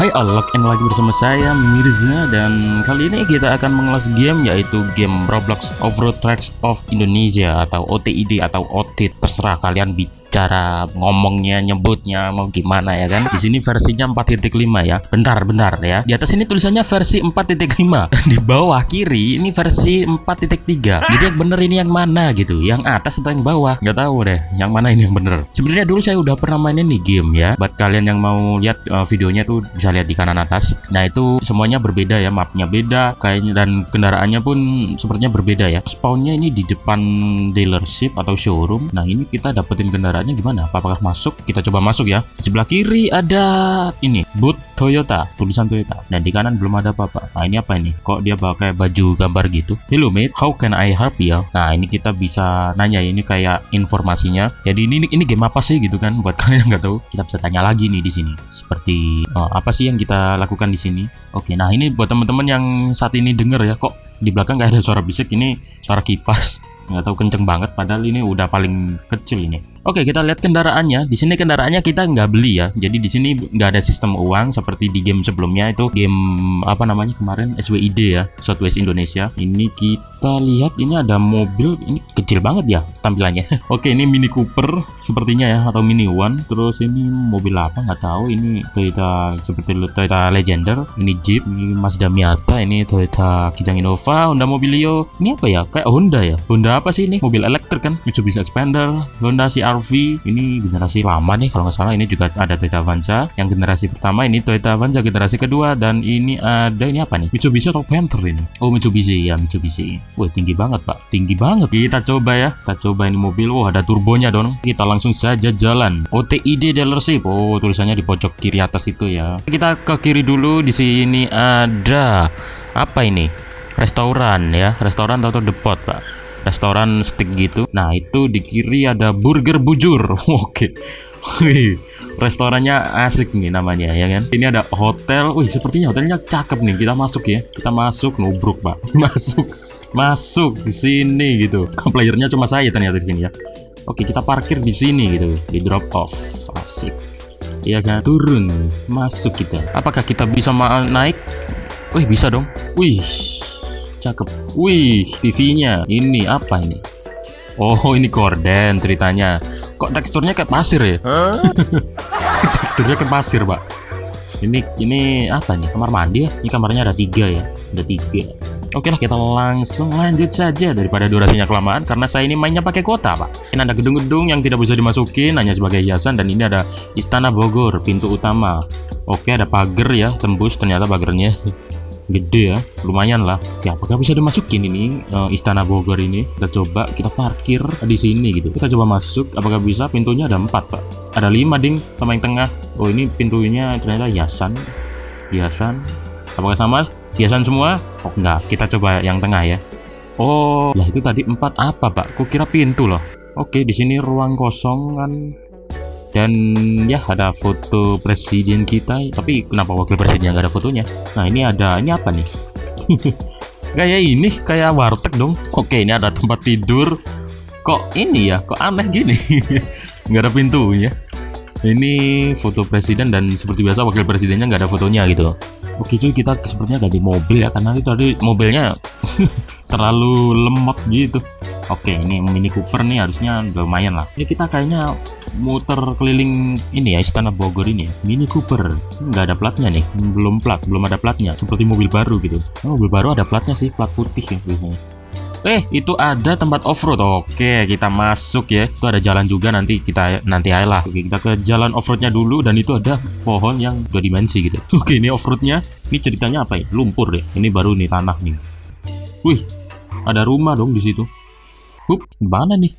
Hai Alok and lagi bersama saya Mirza dan kali ini kita akan mengulas game yaitu game Roblox Off-Road Tracks of Indonesia atau OTID atau OTID terserah kalian bicara ngomongnya nyebutnya mau gimana ya kan? Di sini versinya 4.5 ya. Bentar bentar ya. Di atas ini tulisannya versi 4.5 dan di bawah kiri ini versi 4.3 jadi yang bener ini yang mana gitu? Yang atas atau yang bawah? Nggak tahu deh yang mana ini yang bener. Sebenarnya dulu saya udah pernah mainin nih game ya. Buat kalian yang mau lihat uh, videonya tuh bisa lihat di kanan atas. Nah itu semuanya berbeda ya. Mapnya beda kayaknya dan kendaraannya pun sepertinya berbeda ya. Spawnnya ini di depan dealership atau showroom. Nah ini kita dapetin kendaraannya gimana? Apakah masuk? Kita coba masuk ya. Di sebelah kiri ada ini boot Toyota tulisan Toyota. Dan di kanan belum ada apa-apa. Nah ini apa ini? Kok dia pakai baju gambar gitu? Hello mate. How can I help you nah ini kita bisa nanya ini kayak informasinya. Jadi ini ini game apa sih gitu kan? Buat kalian yang nggak tahu. Kita bisa tanya lagi nih di sini. Seperti uh, apa sih yang kita lakukan di sini? Oke nah ini buat teman-teman yang saat ini denger ya. Kok di belakang nggak ada suara bisik? Ini suara kipas. Nggak tahu kenceng banget. Padahal ini udah paling kecil ini Oke kita lihat kendaraannya. Di sini kendaraannya kita nggak beli ya. Jadi di sini nggak ada sistem uang seperti di game sebelumnya itu game apa namanya kemarin? SWID ya Southwest Indonesia. Ini kita lihat ini ada mobil ini kecil banget ya tampilannya. Oke ini Mini Cooper sepertinya ya atau Mini One. Terus ini mobil apa? Nggak tahu. Ini Toyota seperti Toyota Legender ini Jeep ini Mazda Miata ini Toyota Kijang Innova Honda Mobilio. Ini apa ya? Kayak Honda ya? Honda apa sih ini? Mobil elektrik kan? Mitsubishi Expander Honda CR RV ini generasi lama nih kalau nggak salah. Ini juga ada Toyota Avanza. Yang generasi pertama ini Toyota Avanza generasi kedua. Dan ini ada ini apa nih? Mitsubishi atau Panther ini? Oh Mitsubishi ya Mitsubishi wah tinggi banget pak. Tinggi banget. Kita coba ya. Kita coba ini mobil. Oh ada turbonya dong kita langsung saja jalan. OTID dealership. Oh tulisannya di pojok kiri atas itu ya. Kita ke kiri dulu. Di sini ada apa ini? Restoran ya. Restoran atau depot pak? Restoran stick gitu. Nah itu di kiri ada burger bujur. Oke. Wih, restorannya asik nih namanya ya kan? Ini ada hotel. Wih sepertinya hotelnya cakep nih. Kita masuk ya. Kita masuk nubruk pak. Masuk masuk di sini gitu. Playernya cuma saya ternyata di sini ya. Oke kita parkir di sini gitu. Di drop off. Asik. Iya kan? Turun. Masuk kita. Apakah kita bisa naik? Wih bisa dong. Wih cakep. Wih TV-nya ini apa ini? Oh ini gorden ceritanya. Kok teksturnya kayak pasir ya? Teksturnya kayak pasir pak. Ini ini apa nih? Kamar mandi ya? Ini kamarnya ada tiga ya? Ada tiga Oke lah kita langsung lanjut saja daripada durasinya kelamaan karena saya ini mainnya pakai kota pak. Ini ada gedung-gedung yang tidak bisa dimasukin hanya sebagai hiasan dan ini ada Istana Bogor pintu utama. Oke ada pagar ya tembus ternyata pagernya gede ya lumayan lah. Ya apakah bisa dimasukin ini uh, istana Bogor ini? Kita coba kita parkir di sini gitu. Kita coba masuk apakah bisa? Pintunya ada empat pak. Ada lima ding sama yang tengah. Oh ini pintunya ternyata hiasan. Hiasan. Apakah sama hiasan semua? Oh enggak. Kita coba yang tengah ya. Oh lah itu tadi empat apa pak? Kok kira pintu loh? Oke di sini ruang kosong kan. Dan ya ada foto presiden kita. Tapi kenapa wakil presiden nggak ada fotonya? Nah ini ada ini apa nih? Kayak ini kayak warteg dong. Oke ini ada tempat tidur. Kok ini ya? Kok aneh gini? Nggak ada pintunya. Ini foto presiden dan seperti biasa wakil presidennya nggak ada fotonya gitu oke cuy kita sepertinya gak di mobil ya karena itu tadi mobilnya terlalu lemot gitu Oke, ini Mini Cooper nih harusnya lumayan lah. Ini kita kayaknya muter keliling ini ya Istana Bogor ini. Mini Cooper, nggak ada platnya nih, belum plat, belum ada platnya. Seperti mobil baru gitu. Oh, mobil baru ada platnya sih, plat putih ya. Eh, itu ada tempat off-road. Oke, kita masuk ya. Itu ada jalan juga nanti kita nanti aja lah. Oke, kita ke jalan off-roadnya dulu dan itu ada pohon yang dua dimensi gitu. Oke, ini off-roadnya. Ini ceritanya apa ya? Lumpur deh. Ini baru nih tanah nih. Wih, ada rumah dong di situ. Hup, mana nih?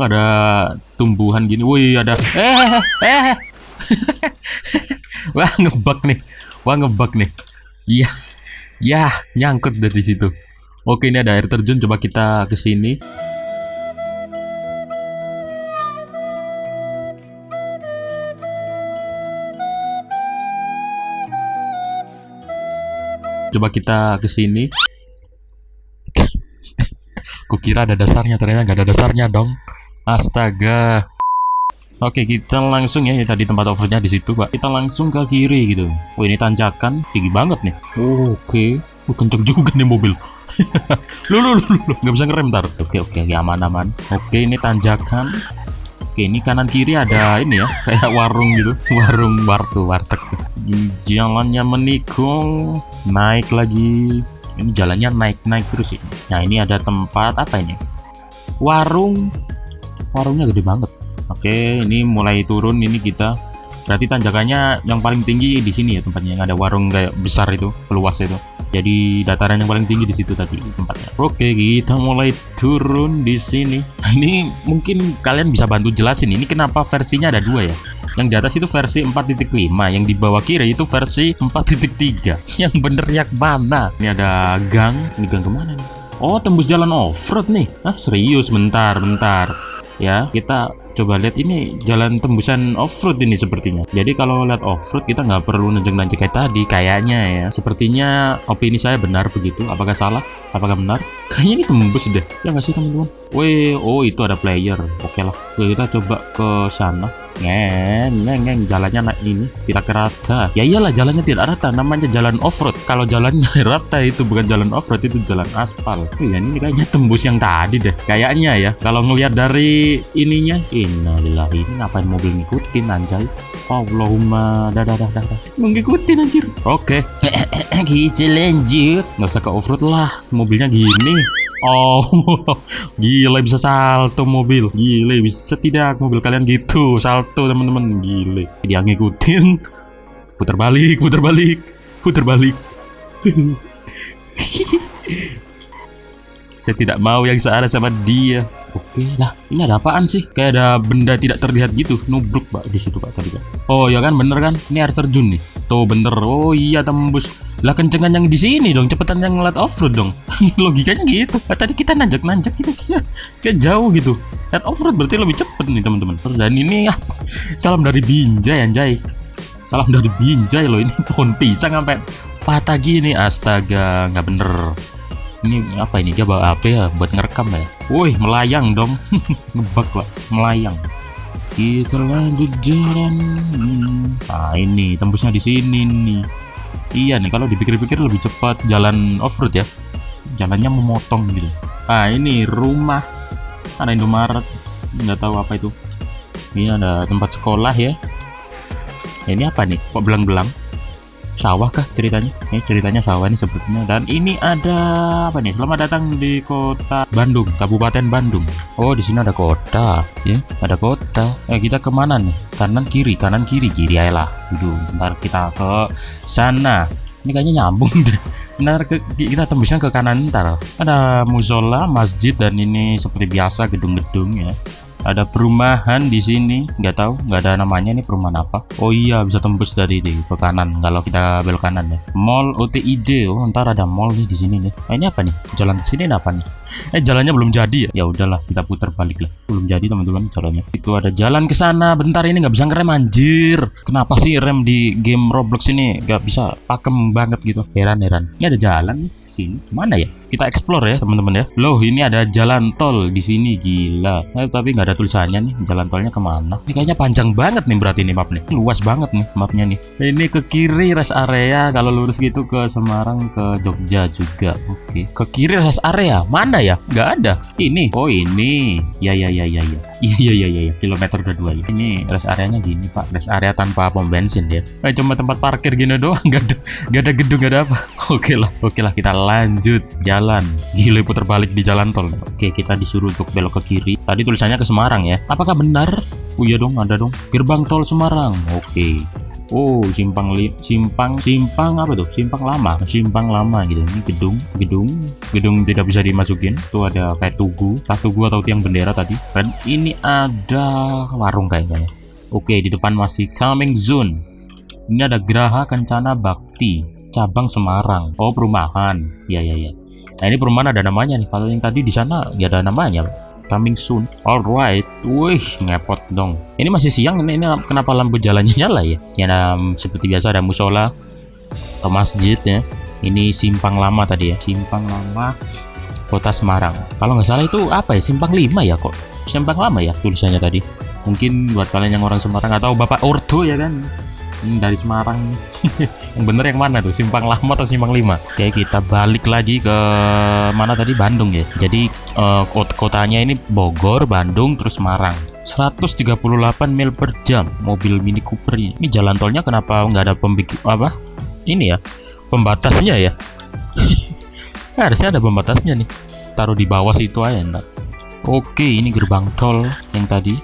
ada tumbuhan gini. Wih, ada eh eh. Wah, ngebak nih. Wah, ngebak nih. Iya. Ya, nyangkut dari situ. Oke, ini ada air terjun. Coba kita ke sini. Coba kita ke sini. Kukira ada dasarnya, ternyata nggak ada dasarnya dong. Astaga. Oke, kita langsung ya, ya tadi tempat overnya di situ, Pak. Kita langsung ke kiri gitu. Oh, ini tanjakan tinggi banget nih. Oke. Oh, kenceng juga nih mobil. Lu, lu, lu, lu, nggak bisa ngerem ntar. Oke, oke, ya aman, aman. Oke, ini tanjakan. Oke, ini kanan kiri ada ini ya, kayak warung gitu, warung wartu, warteg. Jalannya menikung, naik lagi. Ini jalannya naik-naik terus sih. Nah, ini ada tempat apa ini? Warung. Warungnya gede banget. Oke, ini mulai turun ini kita. Berarti tanjakannya yang paling tinggi di sini ya tempatnya. Yang ada warung kayak besar itu, luas itu jadi dataran yang paling tinggi di situ tadi tempatnya. Oke kita mulai turun di sini. Nah, ini mungkin kalian bisa bantu jelasin ini kenapa versinya ada dua ya. Yang di atas itu versi 4.5 yang di bawah kiri itu versi 4.3 yang bener yang mana? Ini ada gang. Ini gang ke mana nih? Oh tembus jalan off-road nih. Ah serius? Bentar bentar. Ya kita coba lihat ini jalan tembusan off-road ini sepertinya. Jadi kalau lihat off-road kita nggak perlu nanjak-nanjak kayak tadi kayaknya ya. Sepertinya opini saya benar begitu. Apakah salah? Apakah benar? Kayaknya ini tembus deh. Ya nggak sih teman-teman? Wih, oh itu ada player. Oke lah. Oke, kita coba ke sana. Ngeng ngeng ngeng. Jalannya naik ini. Tidak rata. Ya iyalah jalannya tidak rata. Namanya jalan off-road. Kalau jalannya rata itu bukan jalan off-road itu jalan aspal. Oh ya ini kayaknya tembus yang tadi deh. Kayaknya ya. Kalau ngelihat dari ininya innalillahi ini ngapain mobil ngikutin anjay Allahumma dah dah dah dah ngikutin anjir oke okay. gitu lanjut nggak usah ke off-road lah mobilnya gini Oh, gile bisa salto mobil. Gile bisa tidak mobil kalian gitu salto teman-teman. Gile. Dia ngikutin. Putar balik, putar balik, putar balik. Saya tidak mau yang searah sama dia. Oke lah, ini ada apaan sih? Kayak ada benda tidak terlihat gitu, nubruk pak di situ pak tadi kan. Oh ya kan, bener kan? Ini air terjun nih. Tuh bener. Oh iya tembus. Lah kencengan yang di sini dong, cepetan yang ngeliat offroad dong. Logikanya gitu. Nah, tadi kita nanjak-nanjak gitu kayak, kayak jauh gitu. Lihat offroad berarti lebih cepet nih teman-teman. Dan ini ya, salam dari Binjai anjay. Salam dari Binjai loh ini pohon pisang sampai patah gini. Astaga, nggak bener ini apa ini? Dia bawa apa ya? Buat ngerekam ya? Woi melayang dong. Ngebak lah melayang. Kita lanjut jalan nah ini tembusnya di sini nih. Iya nih kalau dipikir-pikir lebih cepat jalan off-road ya. Jalannya memotong gitu. Ah ini rumah. Ada Indomaret. Nggak tahu apa itu. Ini ada tempat sekolah ya. Ini apa nih? Kok belang-belang sawah kah ceritanya? Ini ceritanya sawah nih sebetulnya. Dan ini ada apa nih? Selamat datang di kota Bandung Kabupaten Bandung. Oh di sini ada kota ya. Ada kota. Eh kita ke mana nih? Kanan kiri kanan kiri kiri aja lah. Dulu, ntar kita ke sana. Ini kayaknya nyambung deh. Ntar ke, kita tembusnya ke kanan ntar. Ada musola masjid dan ini seperti biasa gedung-gedung ya ada perumahan di sini. Nggak tahu nggak ada namanya nih perumahan apa. Oh iya bisa tembus dari di ke kanan kalau kita belok kanan ya. Mall OTID oh ntar ada mall nih di sini nih. Nah, ini apa nih? Jalan ke sini apa nih eh jalannya belum jadi ya? Ya udahlah kita putar balik lah. Belum jadi teman-teman jalannya. Itu ada jalan ke sana. Bentar ini nggak bisa ngerem anjir. Kenapa sih rem di game Roblox ini nggak bisa pakem banget gitu? Heran heran. Ini ada jalan nih sini. Mana ya? Kita explore ya teman-teman ya. Loh ini ada jalan tol di sini gila. Nah, tapi nggak ada tulisannya nih jalan tolnya ke mana? Ini kayaknya panjang banget nih berarti ini map nih luas banget nih mapnya nih. Ini ke kiri rest area kalau lurus gitu ke Semarang ke Jogja juga. Oke. Ke kiri rest area? Mana ya? Nggak ada. Ini. Oh ini. Ya ya ya ya ya. Iya iya iya iya ya. kilometer kedua ya. ini rest areanya gini pak. Rest area tanpa pom bensin ya eh, cuma tempat parkir gini doang. Nggak ada nggak ada gedung nggak ada apa. Oke lah oke lah. Kita lanjut jalan. Gila putar balik di jalan tol. Oke kita disuruh untuk belok ke kiri. Tadi tulisannya ke Semarang ya. Apakah benar? Oh iya dong ada dong. Gerbang tol Semarang. Oke Oh, simpang li simpang simpang apa tuh? Simpang lama, simpang lama gitu. Ini gedung, gedung, gedung tidak bisa dimasukin. Tuh ada kayak tugu, tak tugu atau tiang bendera tadi. Dan ini ada warung kayaknya ya. Oke, di depan masih coming zone. Ini ada Geraha Kencana Bakti, cabang Semarang. Oh, perumahan. Ya, ya, ya. Nah ini perumahan ada namanya nih. Kalau yang tadi di sana ya ada namanya. Coming soon. Alright. Wih, ngepot dong. Ini masih siang. Ini, ini kenapa lampu jalannya nyala ya? Ya nah, seperti biasa ada musola atau masjid ya. Ini simpang lama tadi ya. Simpang lama Kota Semarang. Kalau nggak salah itu apa ya? Simpang 5 ya kok. Simpang lama ya tulisannya tadi. mungkin buat kalian yang orang Semarang atau Bapak Ordo ya kan Hmm, dari Semarang. Yang bener yang mana tuh? Simpang Lama atau Simpang Lima? Oke kita balik lagi ke mana tadi? Bandung ya. Jadi uh, kotanya ini Bogor Bandung terus Semarang. 138 mil per jam mobil Mini Cooper ini, ini jalan tolnya kenapa nggak ada pembik apa? Ini ya pembatasnya ya? Nah, harusnya ada pembatasnya nih. Taruh di bawah situ aja entar oke ini gerbang tol yang tadi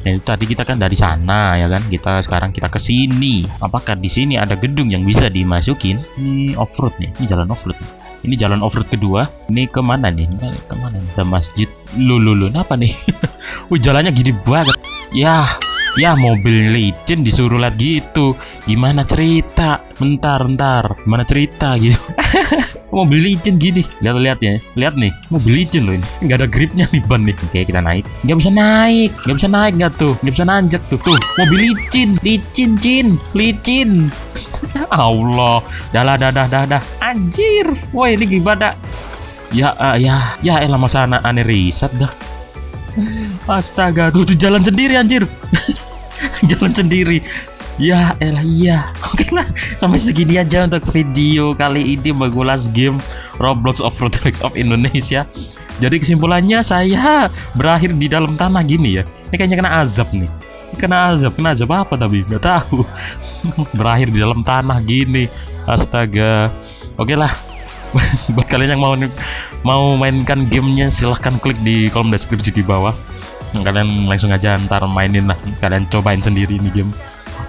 Nah, itu tadi kita kan dari sana ya kan. Kita sekarang kita ke sini. Apakah di sini ada gedung yang bisa dimasukin? Ini off-road nih. Ini jalan off-road. Ini jalan off-road kedua. Ini ke mana nih? Ini ke mana? Ada masjid. Lulu, apa nih? Wih, jalannya gini banget. Ya, ya mobil legend disuruh lihat gitu. Gimana cerita? Bentar bentar. Gimana cerita gitu? Mobil legend gini. Lihat lihat ya. Lihat nih. Mobil legend loh ini. Nggak ada gripnya nih ban nih. Oke kita naik. Nggak bisa naik. Nggak bisa naik nggak tuh? Nggak bisa nanjak tuh. Tuh mobil licin licin cin. Licin Allah. Dah lah dah dah dah dah. Anjir. Wah ini gimana? Ya uh, ya. Ya elah masa anak aneh riset dah Astaga, tuh, tuh jalan sendiri anjir. jalan sendiri. Ya elah iya. Oke lah, sampai segini aja untuk video kali ini mengulas game Roblox Off-Road Tracks of Indonesia. Jadi kesimpulannya saya berakhir di dalam tanah gini ya. Ini kayaknya kena azab nih. Kena azab, kena azab apa tapi nggak tahu. berakhir di dalam tanah gini. Astaga. Oke lah, buat kalian yang mau mau mainkan gamenya silahkan klik di kolom deskripsi di bawah kalian langsung aja ntar mainin lah. Kalian cobain sendiri ini game.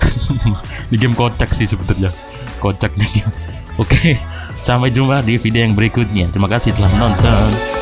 Ini game kocak sih sebetulnya. Kocak nih. Oke sampai jumpa di video yang berikutnya. Terima kasih telah menonton